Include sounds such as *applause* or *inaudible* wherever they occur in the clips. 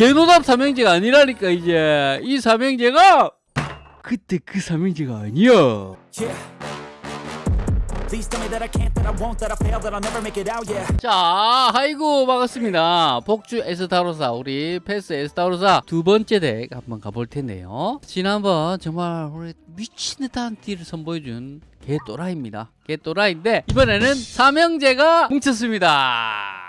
개노답 삼형제가 아니라니까 이제. 이 삼형제가 그때 그 삼형제가 아니야. 자 아이고 반갑습니다. 복주 에스타로사 우리 패스 에스타로사 두 번째 덱 한번 가볼 텐데요. 지난번 정말 우리 미친 듯한 딜을 선보여준 개또라이입니다. 개또라이인데 이번에는 삼형제가 뭉쳤습니다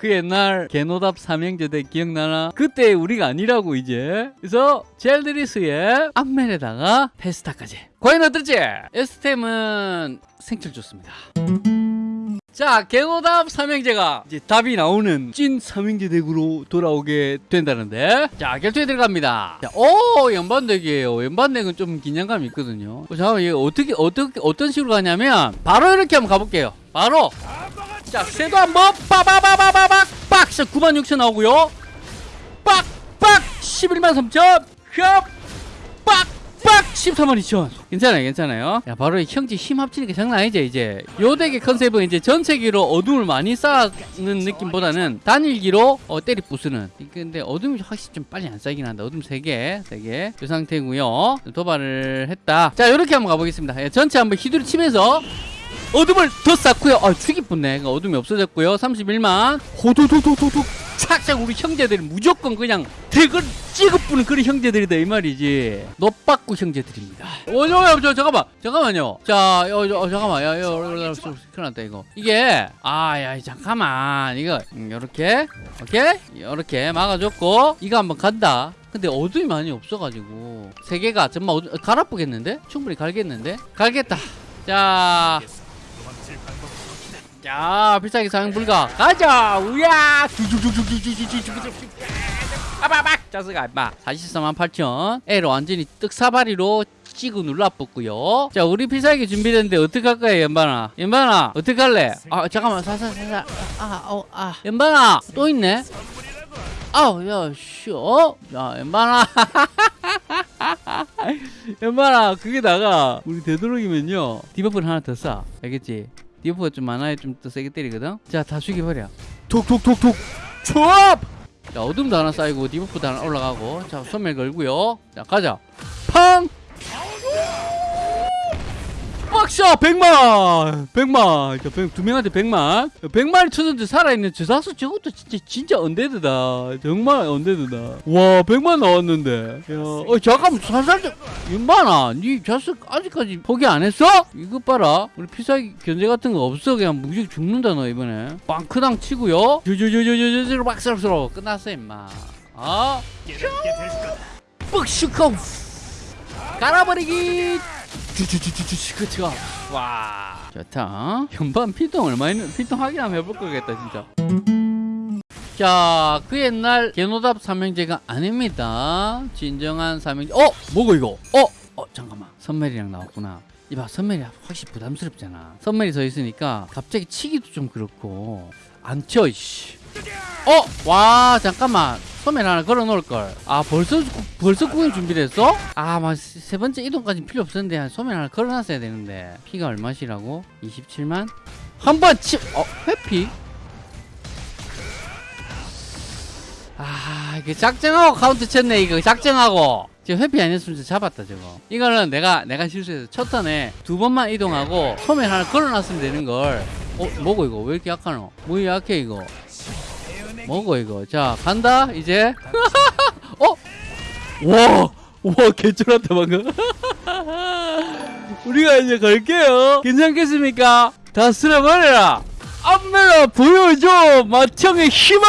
그 옛날 개노답 삼형제대 기억나나? 그때 우리가 아니라고 이제. 그래서 젤드리스의 앞면에다가 페스타까지. 과연 어떨지? 에스템은 생철 좋습니다. 자 개노답 삼형제가 이제 답이 나오는 찐 삼형제 덱으로 돌아오게 된다는데. 자 결투에 들어갑니다. 자, 오 연반덱이에요. 연반덱은 좀 긴장감이 있거든요. 어, 잠깐만 이게 어떻게 어떻게 어떤 식으로 가냐면 바로 이렇게 한번 가볼게요. 바로 자 쇠도 한번 빠바바바바박 빡 9만 6천 나오고요. 빡 빡. 11만 3천. 빡빡. 14만 2천. 괜찮아요 괜찮아요. 야 바로 이 형제 힘 합치니까 장난 아니죠 이제. 요 덱의 컨셉은 이제 전체기로 어둠을 많이 쌓는 느낌보다는 단일기로 어, 때리 부수는. 근데 어둠이 확실히 좀 빨리 안 쌓이긴 한다. 어둠 3개 3개. 그 상태고요. 도발을 했다. 자 요렇게 한번 가보겠습니다. 예, 전체 한번 휘두르 치면서 어둠을 더 쌓고요. 아, 죽이 뿐네. 그러니까 어둠이 없어졌고요. 31만. 호도도도도도. 착착 우리 형제들이 무조건 그냥 덱을 찍어뿌는 그런 형제들이다 이 말이지. 노빠꾸 형제들입니다. 어, 저, 저, 잠깐만. 잠깐만요. 자, 어, 저, 어, 잠깐만. 야, 야, 야, 큰일 났다 이거. 이게 아, 야, 잠깐만. 이거 음, 요렇게. 오케이? 요렇게 막아줬고 이거 한번 간다. 근데 어둠이 많이 없어가지고 세 개가 정말 어두... 갈아쁘겠는데? 충분히 갈겠는데? 갈겠다. 자, 자, 필살기 사용 불가. 가자, 우야. 아바박 자스가 마 44만 8천. 애를 완전히 떡사바리로 찍어 눌러붙고요. 자, 우리 필살기 준비됐는데 어떻게 할 거야, 연반아? 연반아, 어떻게 할래? 아, 잠깐만, 사사, 사사. 아, 어, 아. 연반아, 또 있네. 아우, 야, 씨, 어? 야, 연반아. *laughs* 연반아, 그게 나가. 우리 되도록이면요. debuff를 하나 더 쏴. 알겠지? debuff가 좀 많아야 좀 더 세게 때리거든? 자, 다 죽여버려. 톡톡톡톡! 초합! 자, 어둠도 하나 쌓이고, debuff도 하나 올라가고. 자, 소멸 걸고요. 자, 가자. 팡! 빡샤! 100만! 100만! 자, 100, 두 명한테 100만. 100마리 쳐졌는데 살아있는 저 사수 저것도 진짜, 진짜 undead다. 정말 undead다. 와, 100만 나왔는데. 야, 어, 잠깐만, 살살 좀. 윤반아, 니 자식 아직까지 포기 안 했어? 이것 봐라. 우리 피사기 견제 같은 거 없어. 그냥 무조건 죽는다, 너, 이번에. 빵크당 치고요. 저저저저저저 박살스러워. 끝났어, 임마. 아, 뻑슈커. 갈아버리기. 그쵸 와 좋다 현반 피통 얼마 있는 피통 확인 한번 해볼 거겠다 진짜 자, 그 옛날 개노답 삼형제가 아닙니다. 진정한 삼형제. 어, 뭐고 이거? 어, 어, 잠깐만. 선멜이랑 나왔구나. 이봐, 선멜이 확실히 부담스럽잖아. 선멜이 서 있으니까 갑자기 치기도 좀 그렇고 안 쳐, 이씨. 어, 와, 잠깐만. 소면 하나 걸어 놓을 걸. 아, 벌써 벌써 구경 준비됐어? 아, 막세 번째 이동까지 필요 없었는데 소면 하나 걸어 놨어야 되는데. 피가 얼마시라고? 27만? 한 번 치. 어, 회피? 아, 이게 작정하고 카운트 쳤네 이거. 작정하고. 지금 회피 안 했으면 잡았다 저거. 이거는 내가 내가 실수해서 첫 턴에 두 번만 이동하고 소면 하나 걸어 놨으면 되는 걸. 어, 뭐고 이거? 왜 이렇게 약하노? 뭐 약해 이거? 뭐고 이거 자 간다 이제 *laughs* 어? 와, 와 개쩔었다 방금 *laughs* 우리가 이제 갈게요 괜찮겠습니까? 다 쓸어버려라 안메라 보여줘 마청의 힘을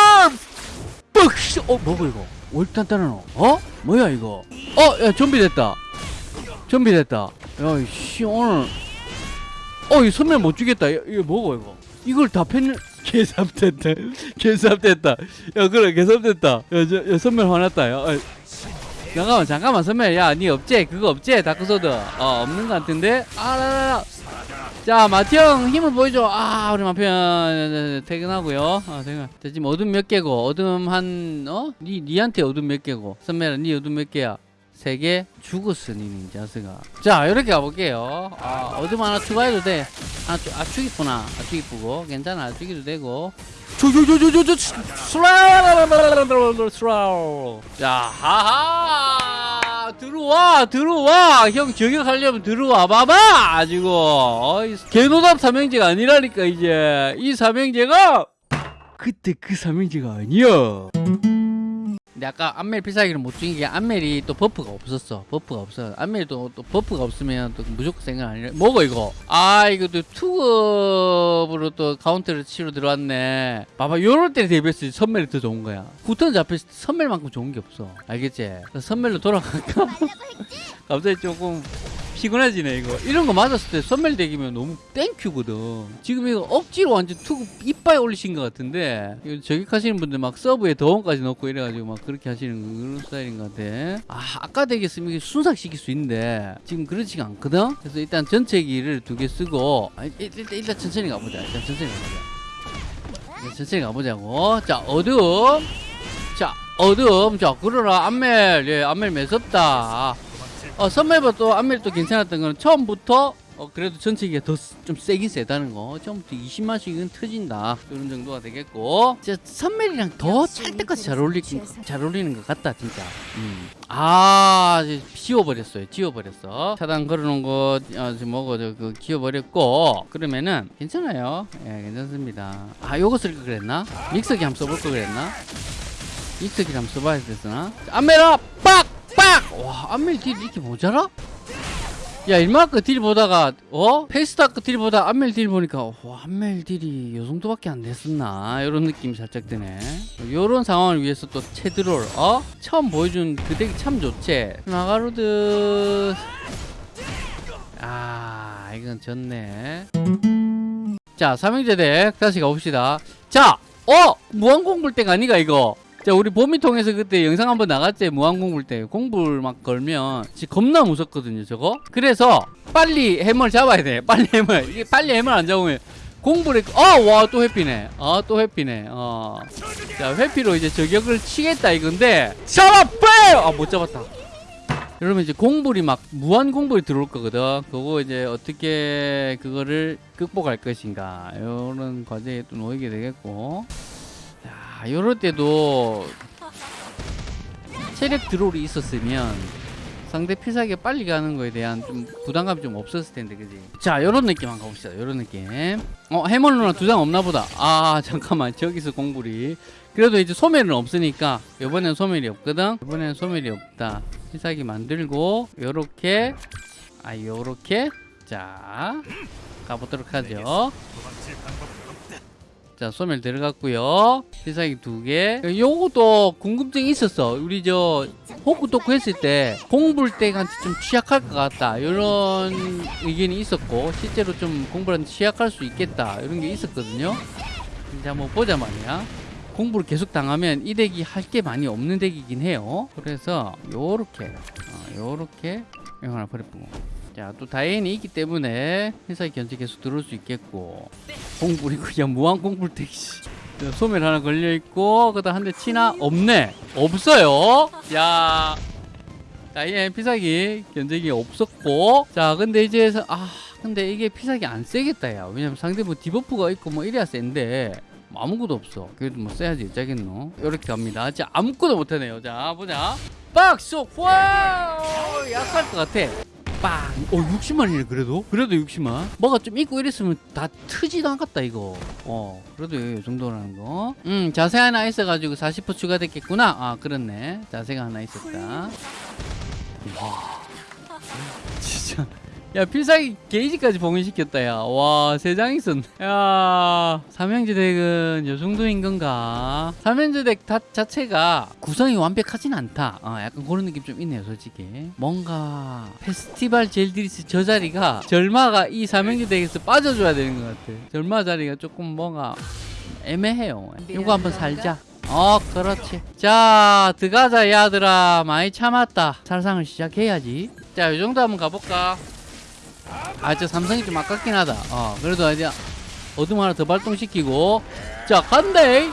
뻑! 어 뭐고 이거 단단하노? 어? 뭐야 이거 어? 야 좀비 됐다 좀비 됐다 야씨 오늘 어이 선멸 못 주겠다 이거 뭐고 이거 이걸 다 펜을 개삽됐다. 개삽됐다. 야 그래 개삽됐다. 야, 저, 야 선멸 화났다 야. 어, 잠깐만 잠깐만 선멸 야니 없지? 그거 없지? 다크소드. 어 없는 것 같은데? 아 라라라. 자 마티형 힘을 보여줘. 아 우리 마편 퇴근하고요. 아 퇴근. 자, 지금 어둠 몇 개고? 어둠 한 어? 니, 니한테 어둠 몇 개고? 선멸아 니 어둠 몇 개야 세개 죽었으니 닌자스가. 자 이렇게 가볼게요. 아, 어둠 하나 추가해도 돼. 아, 추, 아 죽이구나. 아 죽이쁘고. 괜찮아. 아, 죽이도 되고. 저저저저저 자 하하 들어와 들어와 형 저격하려면 들어와 봐봐 어이, 개노답 삼형제가 아니라니까 이제 이 삼형제가 그때 그 삼형제가 아니야 근데 아까 안멜 필살기를 못 죽인 게 안멜이 또 buff가 없었어. buff가 없어. 안멜도 또 buff가 없으면 또 무조건 생각 아니라 먹어 이거. 아 이거 또 투급으로 또 카운터를 치러 들어왔네. 봐봐 요럴 때 대비해서 선멜이 더 좋은 거야. 후턴 잡혔을 때 선멜만큼 좋은 게 없어. 알겠지? 선멜로 돌아갈까? *laughs* 갑자기 조금 피곤해지네 이거. 이런 거 맞았을 때 선멜 대기면 너무 thank you거든. 지금 이거 억지로 완전 투구 이빨 올리신 것 같은데 저격하시는 분들 막 서브에 더원까지 넣고 이래가지고 막 그렇게 하시는 그런 스타일인 것 같아. 아 아까 되겠으면 이게 순삭시킬 수 있는데 지금 그렇지가 않거든? 그래서 일단 전체기를 두 개 쓰고 아, 일- 일단, 일단 천천히 가보자. 일단 천천히 가보자. 천천히 가보자고. 자 어두움. 자 어두움. 자 그러라. 안멜. 예 안멜 매섭다 어 선멜보 또 안멜 또 괜찮았던 거는 처음부터 어 그래도 전체기가 더 좀 세긴 세다는 거. 처음부터 20만씩은 터진다. 이런 정도가 되겠고. 진짜 선멜이랑 더 찰때까지 잘 어울리 잘 어울리는 것 같다 진짜. 음. 아 지워버렸어요. 지워버렸어. 차단 걸어놓은 거 어, 지금 뭐고 저그 지워버렸고. 그러면은 괜찮아요. 예 괜찮습니다. 아 요거 쓸 거 그랬나? 믹서기 한번 써볼 거 그랬나? 믹서기 한번 써봐야 됐으나 안멜아 빡! 빡! 와 안멜 딜 이렇게 모자라? 야 일마크 딜 보다가 어? 페이스타크 딜 보다 안멜 딜 보니까 와 안멜 딜이 요 정도밖에 안 됐었나 이런 느낌이 살짝 드네 요런 상황을 위해서 또 체드롤 어? 처음 보여준 그 덱이 참 좋지 나가로드 아 이건 졌네 자 삼형제 덱 다시 가봅시다 자 어! 무한공불 덱 아니가 이거 자 우리 봄이 통해서 그때 영상 한번 나갔지? 무한공불 때 공불 막 걸면 진짜 겁나 무섭거든요 저거. 그래서 빨리 해머를 잡아야 돼. 빨리 해머 이게 빨리 해머 안 잡으면 공불에 어와 또 회피네. 어 또 회피네. 어자 회피로 이제 저격을 치겠다 이건데. 잡아 빼! 아못 잡았다. 그러면 이제 공불이 막 무한 공불이 들어올 거거든. 그거 이제 어떻게 그거를 극복할 것인가. 이런 과제에 또 놓이게 되겠고 자, 요럴 때도 체력 드롤이 있었으면 상대 피사기가 빨리 가는 거에 대한 좀 부담감이 좀 없었을 텐데, 그지? 자, 요런 느낌 한번 가봅시다. 요런 느낌. 어, 해머 누나 두 장 없나 보다. 아, *laughs* 잠깐만. 저기서 공불이. 그래도 이제 소멸은 없으니까, 요번엔 소멸이 없거든? 요번엔 소멸이 없다. 피사기 만들고, 요렇게, 아, 요렇게. 자, 가보도록 하죠. 자 소멸 들어갔고요. 필살기 두개. 요것도 궁금증이 있었어. 우리 저 호쿠토쿠 했을 때 공불 덱한테 좀 취약할 것 같다. 이런 의견이 있었고 실제로 좀 공불한테 취약할 수 있겠다. 이런 게 있었거든요. 이제 한번 보자 말이야. 공부를 계속 당하면 이 덱이 할 게 많이 없는 덱이긴 해요. 그래서 요렇게 어, 요렇게 이거 하나 버려보고 자, 또 다행히 있기 때문에 회사의 견제 계속 들어올 수 있겠고. 공불이고 그냥 무한 공불 택시. 소멸 하나 걸려있고 그다음 한 대 치나? 없네. 없어요. 야. 다이앤 피사기 견제기 없었고. 자 근데 이제 서- 아 근데 이게 피사기 안 세겠다 야. 왜냐면 상대 뭐 debuff가 있고 뭐 이래야 센데 뭐 아무것도 없어. 그래도 뭐 써야지 짜겠노? 이렇게 갑니다. 자 아무것도 못하네요. 자 보자. 빡쏙 와 약할 것 같아 빵! 어 60만이네 그래도? 그래도 60만. 뭐가 좀 있고 이랬으면 다 트지도 않겠다 이거. 어 그래도 이 정도라는 거 음 자세 하나 있어가지고 40% 추가됐겠구나. 아 그렇네. 자세가 하나 있었다. 와 진짜 야 필살기 게이지까지 봉인시켰다 야와 세 장 있었네. 야 삼형제 deck은 요 정도인 건가? 삼형제 deck 다, 자체가 구성이 완벽하진 않다. 어, 약간 그런 느낌 좀 있네요 솔직히. 뭔가 페스티벌 젤드리스 저 자리가 절마가 이 삼형제 deck에서 빠져줘야 되는 것 같아. 절마 자리가 조금 뭔가 애매해요. 이거 한번 살자. 어 그렇지. 자 들어가자 야들아. 많이 참았다. 살상을 시작해야지. 자이 정도 한번 가볼까 아 저 삼성이 좀 아깝긴 하다 어 그래도 이제 어둠 하나 더 발동시키고 자 간대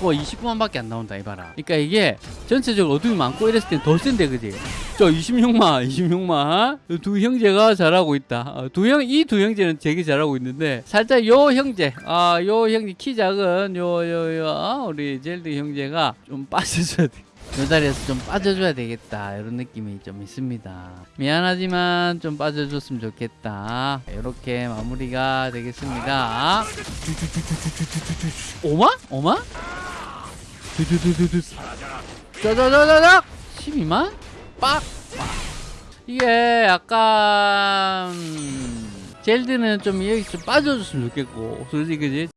뭐, 29만 밖에 안 나온다 이봐라 그러니까 이게 전체적으로 어둠이 많고 이랬을 땐 더 센데 그지 저 26만 26만 두 형제가 잘하고 있다 어, 두형 이 두 형제는 되게 잘하고 있는데 살짝 요 형제 아요 형제 키 작은 요 요요 어, 우리 젤드 형제가 좀 빠져줘야 돼. 요 자리에서 좀 빠져줘야 되겠다 이런 느낌이 좀 있습니다 미안하지만 좀 빠져줬으면 좋겠다 이렇게 마무리가 되겠습니다 오마? 오마? 짜자자자자 12만? 빡! 이게 약간 젤드는 좀 여기 좀 빠져줬으면 좋겠고 솔직히 그지?